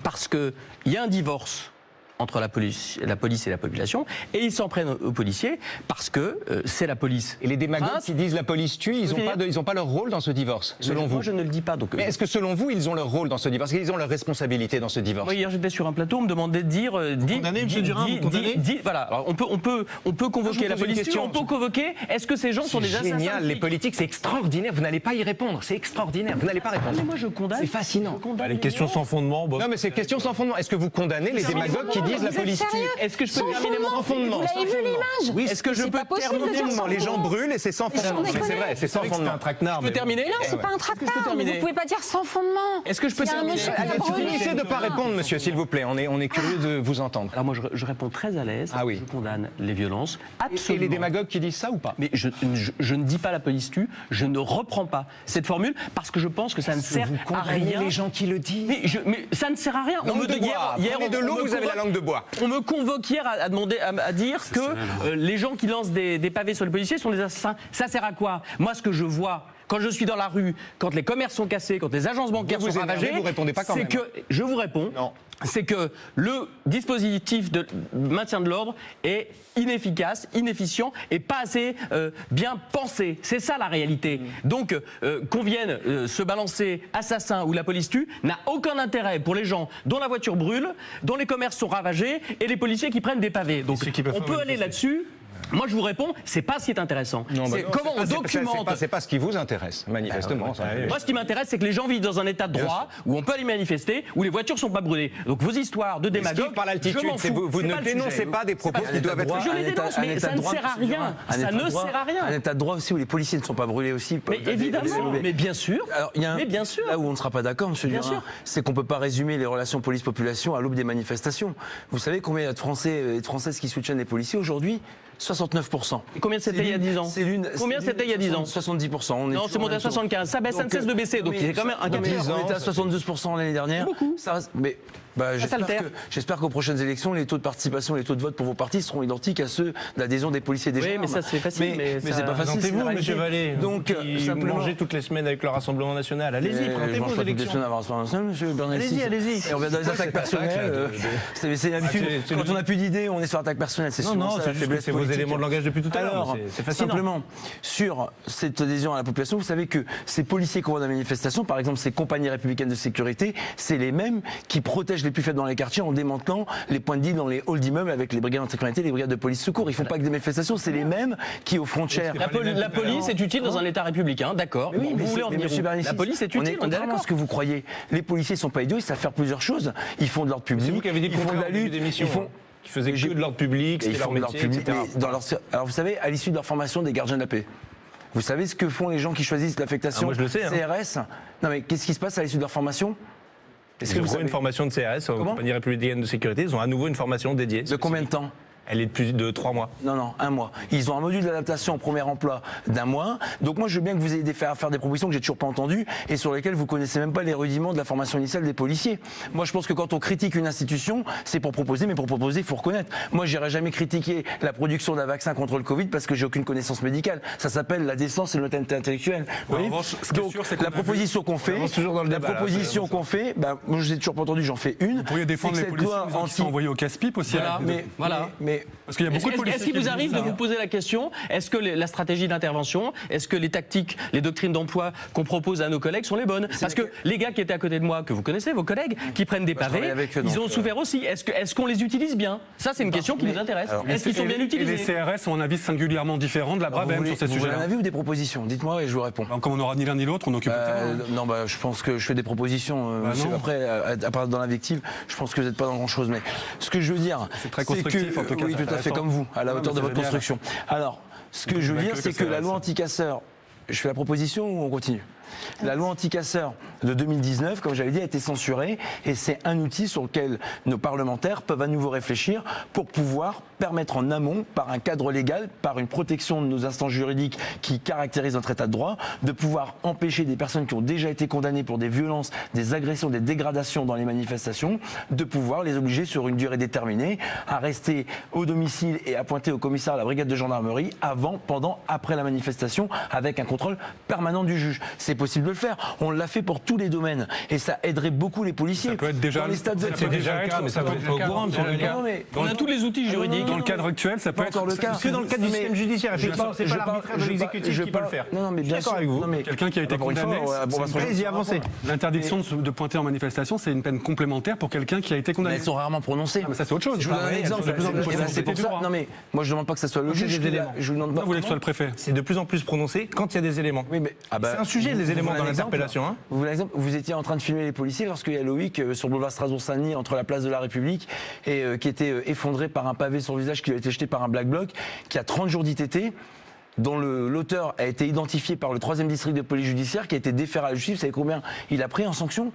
parce qu'il y a un divorce entre la police, la police et la population et ils s'en prennent aux policiers parce que euh, c'est la police. Et les démagogues Crainte. qui disent la police tue, ils n'ont pas, dire- de- ils ont pas leur rôle dans ce divorce, selon Moi, vous je ne le dis pas. Donc, Mais est-ce que selon vous, ils ont leur rôle dans ce divorce Est-ce qu'ils ont leur responsabilité dans ce divorce Moi, hier, j'étais sur un plateau, on me demandait de dire. euh, dis- condamnez, dis- monsieur Durand, dis- vous condamnez Voilà, alors, on peut, on peut, on peut convoquer vous la police, question. on peut convoquer. Est-ce que ces gens sont des assassins génial, les politiques, c'est extraordinaire. Vous n'allez pas y répondre, c'est extraordinaire. Vous n'allez pas répondre. Mais moi, je condamne. C'est fascinant. Les questions sans fondement, bon. Non, mais c'est question sans fondement. Est-ce que vous condamnez les démagogues qui disent la Vous êtes police tue sérieux Est-ce que je peux Sans terminer mon fondement. Sans fondement. Vous l'avez vu l'image Oui, est-ce que je peux terminer mon- sans Les gens fondement. brûlent et c'est sans fondement. C'est vrai, c'est sans fondement. un traquenard. Je peux terminer Non, c'est pas un terminer vous pouvez pas dire sans fondement. Est-ce que je peux terminer. Finissez de ne pas répondre, monsieur, s'il vous plaît. On est, on est curieux de vous entendre. Alors moi, je, je réponds très à l'aise. Ah oui. Je condamne les violences. Et Absolument. les démagogues qui disent ça ou pas Mais je, je- je ne dis pas la police tue, je ne reprends pas cette formule parce que je pense que ça ne sert Vous à rien. les gens qui le disent Mais, je- mais ça ne sert à rien. Langue de hier- on- de l'eau, on me vous avez la langue de bois. On me convoque hier à, à demander, à, à dire que euh, les gens qui lancent des, des pavés sur les policiers sont des assassins. Ça sert à quoi? Moi, ce que je vois. Quand je suis dans la rue, quand les commerces sont cassés, quand les agences bancaires Vous vous sont énervez, ravagées, vous répondez pas quand c'est même. que je vous réponds. Non. C'est que le dispositif de maintien de l'ordre est inefficace, inefficient et pas assez euh, bien pensé. C'est ça la réalité. Donc euh, qu'on vienne euh, se balancer assassin ou la police tue n'a aucun intérêt pour les gens dont la voiture brûle, dont les commerces sont ravagés et les policiers qui prennent des pavés. Donc on peut aller là-dessus. Moi, je vous réponds, c'est pas ce qui est intéressant. Non, bah non, comment on pas- c'est- documente. pas, c'est pas ce qui vous intéresse, manifestement. ça. Moi, ce qui m'intéresse, c'est que les gens vivent dans un état de droit où on peut aller manifester, où les voitures sont pas brûlées. Donc vos histoires de démagogue, par l'altitude, vous, vous ne dénoncez pas des propos pas- qui doivent être. Je les dénonce, mais ça ne sert à rien. Ça ne sert à rien. Un état de droit aussi où les policiers ne sont pas brûlés aussi. Mais évidemment, mais bien sûr. Alors, il y a un- Mais bien sûr. Là où on ne sera pas d'accord, Monsieur Bien Durand, sûr. c'est qu'on ne peut pas résumer les relations police-population à l'aube des manifestations. Vous savez combien il y a de Français et de Françaises qui soutiennent les policiers aujourd'hui? 69%. Et combien c'était il y a l'une- 10 ans l'une- Combien c'était il y a 10 ans 70%. On est Non, c'est monté à même chose. 75. Ça baisse, ça ne cesse de baisser. Donc il a quand même un non, mais capteur. On était à 72% l'année dernière. beaucoup. Ça mais bah, j'espère qu'aux prochaines élections, les taux de participation, les taux de vote pour vos partis seront identiques à ceux d'adhésion des policiers et des Oui, gendarmes. mais ça, c'est facile, mais ça- c'est pas facile. Présentez-vous, réalité. monsieur Vallée. Donc, vous simplement. mangez toutes les semaines avec le Rassemblement National. Allez-y, Euh, je présentez mange vos pas toutes les élections. semaines avant Rassemblement National, monsieur Bernalicis. Allez-y, allez-y. Et on vient dans les attaques personnelles. euh, C'est c'est l'habitude. Ah, c'est Quand on n'a plus d'idées, on est sur l'attaque personnelle. C'est Non, souvent non, ça, c'est vos éléments de langage depuis tout à l'heure, Alors, c'est-. Simplement, sur cette adhésion à la population, vous savez que ces policiers qui vont dans la manifestation, par exemple ces compagnies républicaines de sécurité, c'est les mêmes qui protègent les plus faibles dans les quartiers en démantelant les points de deal dans les halls d'immeubles avec les brigades sécurité, les brigades de police secours. Ils font pas que des manifestations, c'est les mêmes qui aux frontières. La, poli- la police est utile dans un État républicain, d'accord. Oui, vous voulez en venir La police est on est utile, on est d'accord. ce que vous croyez. Les policiers sont pas idiots, ils savent faire plusieurs choses. Ils font de l'ordre public, C'est vous qui avez dit ils font de la lutte, d'émission. ils font Qui faisaient que de l'ordre public, Et c'était ils leur de métier, public. etc. dans leur- Alors vous savez, à l'issue de leur formation des gardiens de la paix, vous savez ce que font les gens qui choisissent l'affectation Ah, je sais, hein. CRS Non mais qu'est-ce qui se passe à l'issue de leur formation? Est-ce Ils que vous une formation de CRS, aux Comment compagnies républicaines de sécurité. Ils ont à nouveau une formation dédiée. De combien de temps Elle est de plus de trois mois. Non, non, un mois. Ils ont un module d'adaptation au premier emploi d'un mois. Donc moi, je veux bien que vous ayez des faire, faire des propositions que j'ai toujours pas entendues et sur lesquelles vous connaissez même pas les rudiments de la formation initiale des policiers. Moi, je pense que quand on critique une institution, c'est pour proposer, mais pour proposer, il faut reconnaître. Moi, j'irai jamais critiquer la production d'un vaccin contre le Covid parce que j'ai aucune connaissance médicale. Ça s'appelle la décence et l'honnêteté intellectuelle. Vous En voyez revanche, ce qui est Donc, sûr, c'est qu'on la proposition qu'on fait, toujours dans le la débat, proposition qu'on fait, bah, moi, je vous ai toujours pas entendu, j'en fais une. Vous pourriez défendre les policiers envoyés au casse-pipe aussi. Voilà. Mais, Voilà. mais- mais Parce qu'il y a beaucoup de Est-ce policiers est-ce qu'il qui vous arrive de vous poser la question est-ce que les- la stratégie d'intervention, est-ce que les tactiques, les doctrines d'emploi qu'on propose à nos collègues sont les bonnes? Parce que les gars qui étaient à côté de moi, que vous connaissez, vos collègues, qui prennent des Bah, pavés, travaille avec eux, ils ont euh, souffert aussi. Est-ce que- est-ce qu'on les utilise bien? Ça, c'est une question qui nous intéresse. alors, Est-ce qu'ils sont bien Et les utilisés CRS ont un avis singulièrement différent de la Brabem sur ces vous voulez un avis ou des propositions? Dites-moi et je vous réponds. Comme on n'aura ni l'un ni l'autre, on occupe. Euh, non, bah, je pense que je fais des propositions. euh, Bah. Après, à, part dans l'invective, je pense que vous n'êtes pas dans grand-chose. Mais ce que je veux dire, C'est très constructif, que, en tout cas, oui, tout à fait comme vous, à la hauteur de votre construction. Alors, ce que je veux dire, c'est que la loi anti-casseurs, je fais la proposition ou on continue? La loi anti-casseurs de 2019, comme j'avais dit, a été censurée et c'est un outil sur lequel nos parlementaires peuvent à nouveau réfléchir pour pouvoir permettre en amont, par un cadre légal, par une protection de nos instances juridiques qui caractérisent notre état de droit, de pouvoir empêcher des personnes qui ont déjà été condamnées pour des violences, des agressions, des dégradations dans les manifestations, de pouvoir les obliger sur une durée déterminée à rester au domicile et à pointer au commissariat à la brigade de gendarmerie avant, pendant, après la manifestation, avec un contrôle permanent du juge. Possible de le faire. On l'a fait pour tous les domaines et ça aiderait beaucoup les policiers. Ça peut être déjà- dans les stades de... ça peut être déjà le cas, mais ça peut être courant, On a tous les outils juridiques. Dans le cadre actuel, ça peut être encore le cas. que dans le cadre du système judiciaire, je effectivement, parle- c'est je pas de l'exécutif je qui peut le faire. Non, non, mais Je suis bien sûr. avec vous. Non, mais- Quelqu'un qui a été condamné. L'interdiction de, pointer en manifestation, c'est une peine complémentaire pour quelqu'un qui a été Mais condamné. elles sont rarement prononcées. Ah, mais ça, c'est autre chose. Je vous donne un exemple. elles sont de plus en plus Eh ben, C'est pour ça. Non mais moi je demande pas que ça soit le juge. Je vous demande pas. Vous voulez que ce soit le préfet C'est de plus en plus prononcé quand il y a des éléments. Oui, mais C'est un sujet, les éléments dans l'interpellation. hein. Vous étiez en train de filmer les policiers lorsqu'il y a Loïc euh, sur le boulevard Strasbourg-Saint-Denis entre la place de la République et euh, qui était euh, effondré par un pavé sur le visage qui lui a été jeté par un black bloc, qui a 30 jours d'ITT dont l'auteur a été identifié par le 3e district de police judiciaire, qui a été déféré à la justice. Vous savez combien il a pris en sanction?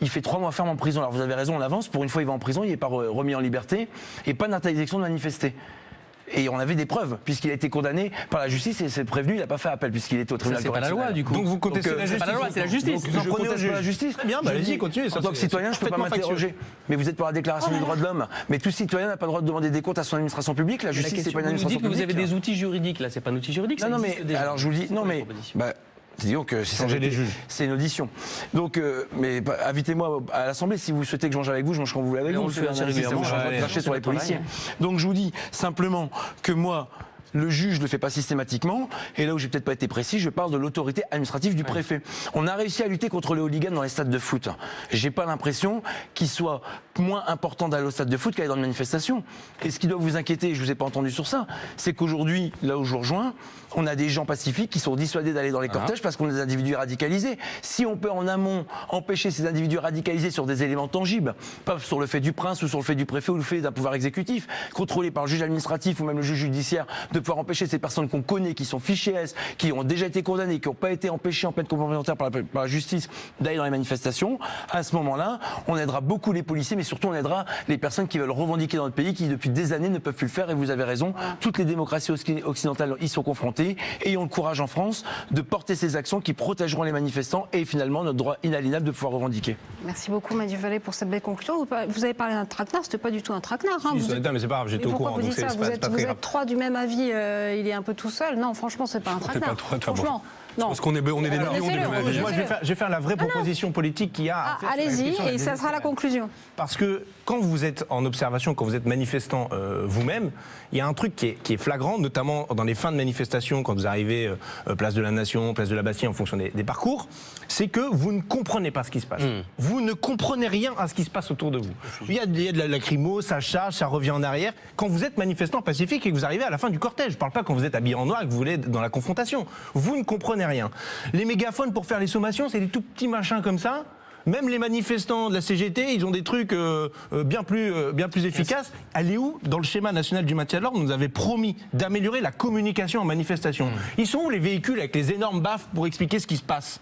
Il fait trois mois ferme en prison. Alors vous avez raison, on avance. Pour une fois, il va en prison, il n'est pas re- remis en liberté et pas d'interdiction de manifester. Et on avait des preuves, puisqu'il a été condamné par la justice et c'est prévenu, il n'a pas fait appel, puisqu'il était au tribunal c'est pas la loi, du coup. Donc vous contestez Donc, euh, la c'est justice. pas la loi, c'est la justice. Donc, vous en Je prenez pas la justice. Très bien, bah, allez-y, dis, continuez. En tant que c'est- citoyen, je ne peux pas m'interroger. Mais vous êtes pour la déclaration des droits de l'homme. Mais tout citoyen n'a pas le droit de demander des comptes à son administration publique. La La justice, c'est pas une vous nous administration dites que vous publique. avez des outils juridiques. Là, c'est pas un outil juridique. Non, ça non, mais alors je vous dis, C'est non, mais bah, disons que si Changer les juges. c'est une audition. Donc, euh, mais bah, invitez-moi à l'Assemblée si vous souhaitez que je mange avec vous, je mange quand vous voulez avec Mais vous. on le fait assez régulièrement. on sur les policiers. Donc je vous dis simplement que moi. Le juge ne le fait pas systématiquement, et là où j'ai peut-être pas été précis, je parle de l'autorité administrative du préfet. On a réussi à lutter contre les hooligans dans les stades de foot. J'ai pas l'impression qu'il soit moins important d'aller au stade de foot qu'aller dans une manifestation. Et ce qui doit vous inquiéter, je vous ai pas entendu sur ça, c'est qu'aujourd'hui, là où je vous rejoins, on a des gens pacifiques qui sont dissuadés d'aller dans les cortèges parce qu'on a des individus radicalisés. Si on peut en amont empêcher ces individus radicalisés sur des éléments tangibles, pas sur le fait du prince ou sur le fait du préfet ou le fait d'un pouvoir exécutif, contrôlé par le juge administratif ou même le juge judiciaire, de pouvoir empêcher ces personnes qu'on connaît, qui sont fichées S, qui ont déjà été condamnées, qui n'ont pas été empêchées en peine complémentaire par la, par la justice d'aller dans les manifestations, à ce moment-là, on aidera beaucoup les policiers, mais surtout on aidera les personnes qui veulent revendiquer dans notre pays, qui depuis des années ne peuvent plus le faire. Et vous avez raison, toutes les démocraties occ- occidentales y sont confrontées. Ayons le courage en France de porter ces actions qui protégeront les manifestants et finalement notre droit inaliénable de pouvoir revendiquer. Merci beaucoup Mathieu Vallée pour cette belle conclusion. Vous avez parlé d'un traquenard, c'était pas du tout un traquenard. hein. Si, Vous Non, mais c'est pas grave, j'étais au courant. vous donc ça êtes, pas vous êtes trois du même avis, euh, il est un peu tout seul. Non, franchement, c'est pas un traquenard. pas trop-. Franchement, Non. Parce qu'on est, on est des Alors. Moi, je vais, faire, je vais faire la vraie proposition politique qu'il y a à Ah, Allez-y, et ça sera la conclusion. Parce que quand vous êtes en observation, quand vous êtes manifestant euh, vous-même, il y a un truc qui est, qui est flagrant, notamment dans les fins de manifestation, quand vous arrivez euh, place de la Nation, place de la Bastille, en fonction des, des parcours, c'est que vous ne comprenez pas ce qui se passe. Vous ne comprenez rien à ce qui se passe autour de vous. Il y a, il y a de la lacrymo, ça charge, ça revient en arrière. Quand vous êtes manifestant pacifique et que vous arrivez à la fin du cortège, je ne parle pas quand vous êtes habillé en noir et que vous voulez être dans la confrontation. Vous ne comprenez rien. Les mégaphones pour faire les sommations, c'est des tout petits machins comme ça. Même les manifestants de la CGT, ils ont des trucs euh, euh, bien, plus, euh, bien plus efficaces. Elle est où? Dans le schéma national du maintien de l'ordre, on nous avait promis d'améliorer la communication en manifestation. Ils sont où les véhicules avec les énormes baffes pour expliquer ce qui se passe?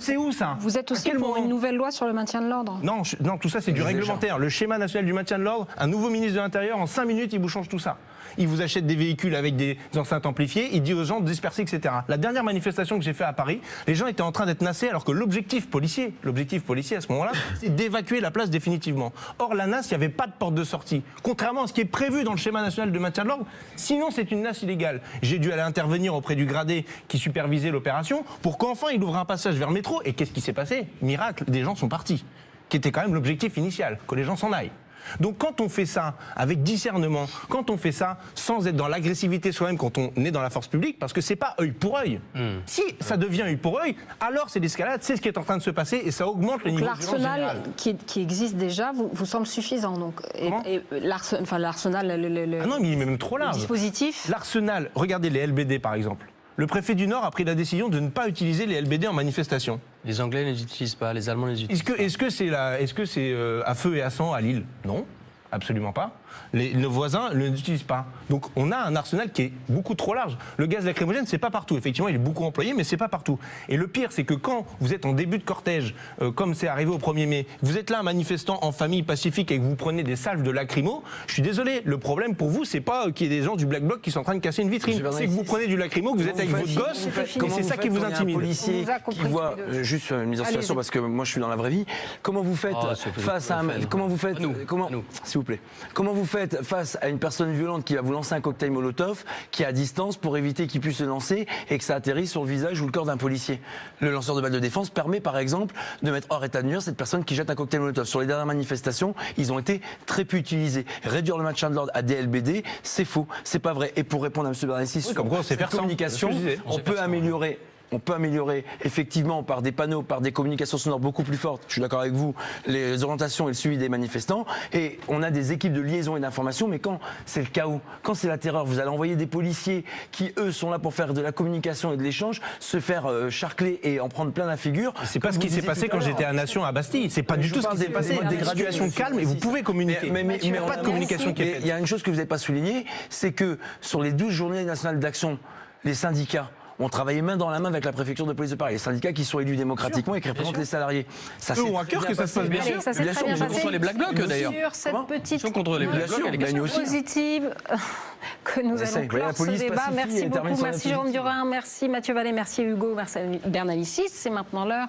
C'est où ça? Vous êtes aussi quel pour moment une nouvelle loi sur le maintien de l'ordre? Non, non, tout ça c'est du réglementaire. Le schéma national du maintien de l'ordre, un nouveau ministre de l'Intérieur, en 5 minutes, il vous change tout ça. Il vous achète des véhicules avec des enceintes amplifiées, il dit aux gens de disperser, etc. La dernière manifestation que j'ai faite à Paris, les gens étaient en train d'être nassés alors que l'objectif policier, l'objectif policier à ce moment-là, c'est d'évacuer la place définitivement. Or, la NAS, il n'y avait pas de porte de sortie. Contrairement à ce qui est prévu dans le schéma national de maintien de l'ordre, sinon c'est une NAS illégale. J'ai dû aller intervenir auprès du gradé qui supervisait l'opération pour qu'enfin il ouvre un passage vers le métro. Et qu'est-ce qui s'est passé? Miracle, des gens sont partis. Qui était quand même l'objectif initial, que les gens s'en aillent. Donc quand on fait ça avec discernement, quand on fait ça sans être dans l'agressivité soi-même, quand on est dans la force publique, parce que c'est pas œil pour œil. Si ça devient œil pour œil, alors c'est l'escalade, c'est ce qui est en train de se passer et ça augmente le niveau de violence l'arsenal qui, qui existe déjà vous, vous semble suffisant. Donc, et, Comment et l'arse- enfin, l'arsenal, le, le- le- Ah non, mais il est même trop le large. dispositif. L'arsenal, regardez les LBD par exemple. Le préfet du Nord a pris la décision de ne pas utiliser les LBD en manifestation. Les Anglais ne les utilisent pas, les Allemands les utilisent. Est-ce que est-ce que c'est que c'est euh, à feu et à sang à Lille? Non, absolument pas. Les, nos voisins ne l'utilisent pas. Donc on a un arsenal qui est beaucoup trop large. Le gaz lacrymogène, c'est pas partout. Effectivement, il est beaucoup employé, mais c'est pas partout. Et le pire, c'est que quand vous êtes en début de cortège, euh, comme c'est arrivé au 1er mai, vous êtes là, un manifestant en famille pacifique et que vous prenez des salves de lacrymo, je suis désolé, le problème pour vous, c'est pas euh, qu'il y ait des gens du Black Bloc qui sont en train de casser une vitrine. C'est que vous prenez du lacrymo, que vous êtes avec votre gosse, et c'est ça qui vous intimide. Un policier qui voit euh, juste une mise en situation parce que moi je suis dans la vraie vie. Comment vous faites Ah, face à un, comment vous faites comment s'il vous plaît comment vous faites face à une personne violente qui va vous lancer un cocktail Molotov qui est à distance pour éviter qu'il puisse se lancer et que ça atterrisse sur le visage ou le corps d'un policier. Le lanceur de balles de défense permet par exemple de mettre hors état de nuire cette personne qui jette un cocktail Molotov. Sur les dernières manifestations, ils ont été très peu utilisés. Réduire le maintien de l'ordre à DLBD, c'est faux, c'est pas vrai. Et pour répondre à M. Bernassi sur comme quoi cette communication, on peut améliorer on peut améliorer effectivement par des panneaux, par des communications sonores beaucoup plus fortes, je suis d'accord avec vous, les orientations et le suivi des manifestants. Et on a des équipes de liaison et d'information, mais quand c'est le chaos, quand c'est la terreur, vous allez envoyer des policiers qui, eux, sont là pour faire de la communication et de l'échange, se faire euh, charcler et en prendre plein la figure. C'est pas ce qui s'est passé quand j'étais à Nation à Bastille. C'est pas Mais du tout ce qui s'est passé. des Il y a modes une dégradés, situation monsieur calme et vous pouvez communiquer. Mais, mais- Mathieu, mais Il n'y a pas de communication qui est faite. Il y a une chose que vous n'avez pas soulignée, c'est que sur les 12 journées nationales d'action, les syndicats ont travaillé main dans la main avec la préfecture de police de Paris. Les syndicats qui sont élus démocratiquement et qui représentent les salariés. Ça Eux ont à cœur que ça se passe bien sûr. ça Bien sûr, bien ils sont passé. contre les Black Blocs, d'ailleurs. Sur cette petite Ils sont contre les Bien Black sûr, Blocs positive que nous allons clore ce police débat. Merci beaucoup. Merci Jérôme. Durin, merci Mathieu Vallée, merci Hugo, merci Bernalicis. C'est maintenant l'heure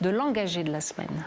de l'engagé de la semaine.